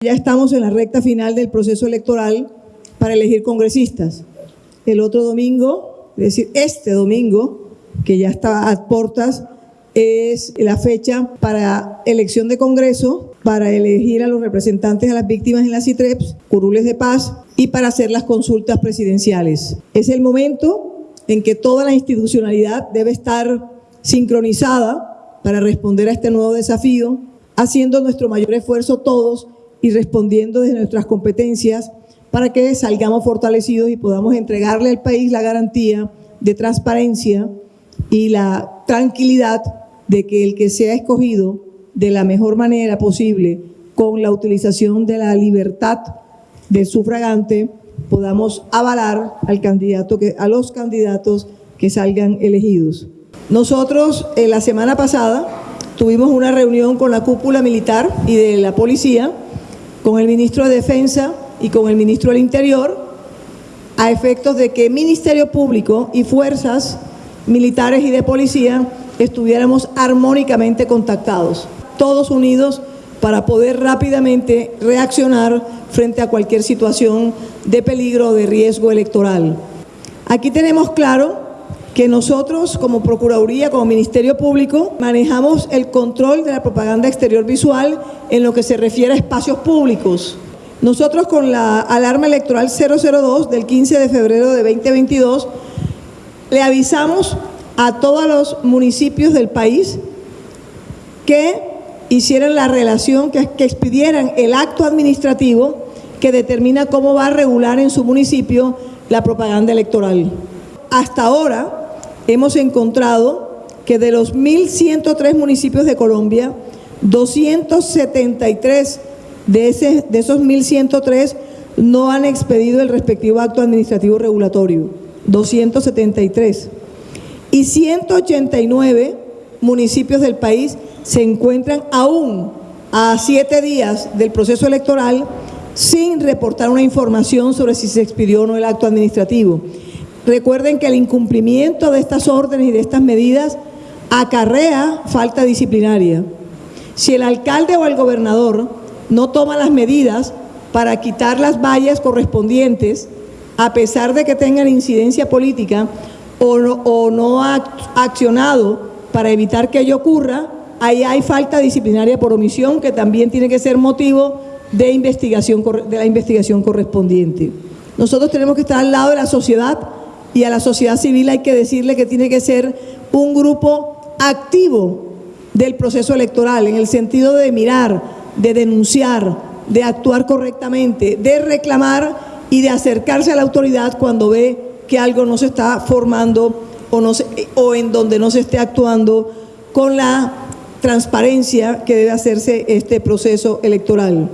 Ya estamos en la recta final del proceso electoral para elegir congresistas. El otro domingo, es decir, este domingo, que ya está a puertas, es la fecha para elección de Congreso, para elegir a los representantes a las víctimas en las CITREPS, curules de paz y para hacer las consultas presidenciales. Es el momento en que toda la institucionalidad debe estar sincronizada para responder a este nuevo desafío, haciendo nuestro mayor esfuerzo todos y respondiendo desde nuestras competencias para que salgamos fortalecidos y podamos entregarle al país la garantía de transparencia y la tranquilidad de que el que sea escogido de la mejor manera posible con la utilización de la libertad del sufragante podamos avalar al candidato que, a los candidatos que salgan elegidos. Nosotros en la semana pasada tuvimos una reunión con la cúpula militar y de la policía con el ministro de Defensa y con el ministro del Interior a efectos de que Ministerio Público y fuerzas militares y de policía estuviéramos armónicamente contactados, todos unidos para poder rápidamente reaccionar frente a cualquier situación de peligro o de riesgo electoral. Aquí tenemos claro que nosotros como Procuraduría, como Ministerio Público, manejamos el control de la propaganda exterior visual en lo que se refiere a espacios públicos. Nosotros con la alarma electoral 002 del 15 de febrero de 2022 le avisamos a todos los municipios del país que hicieran la relación, que, que expidieran el acto administrativo que determina cómo va a regular en su municipio la propaganda electoral. Hasta ahora, hemos encontrado que de los 1.103 municipios de Colombia, 273 de, de esos 1.103 no han expedido el respectivo acto administrativo regulatorio, 273. Y 189 municipios del país se encuentran aún a siete días del proceso electoral sin reportar una información sobre si se expidió o no el acto administrativo. Recuerden que el incumplimiento de estas órdenes y de estas medidas acarrea falta disciplinaria. Si el alcalde o el gobernador no toma las medidas para quitar las vallas correspondientes, a pesar de que tengan incidencia política o no, ha accionado para evitar que ello ocurra, ahí hay falta disciplinaria por omisión que también tiene que ser motivo de, investigación, de la investigación correspondiente. Nosotros tenemos que estar al lado de la sociedad y a la sociedad civil hay que decirle que tiene que ser un grupo activo del proceso electoral, en el sentido de mirar, de denunciar, de actuar correctamente, de reclamar y de acercarse a la autoridad cuando ve que algo no se está formando o, no o en donde no se esté actuando con la transparencia que debe hacerse este proceso electoral.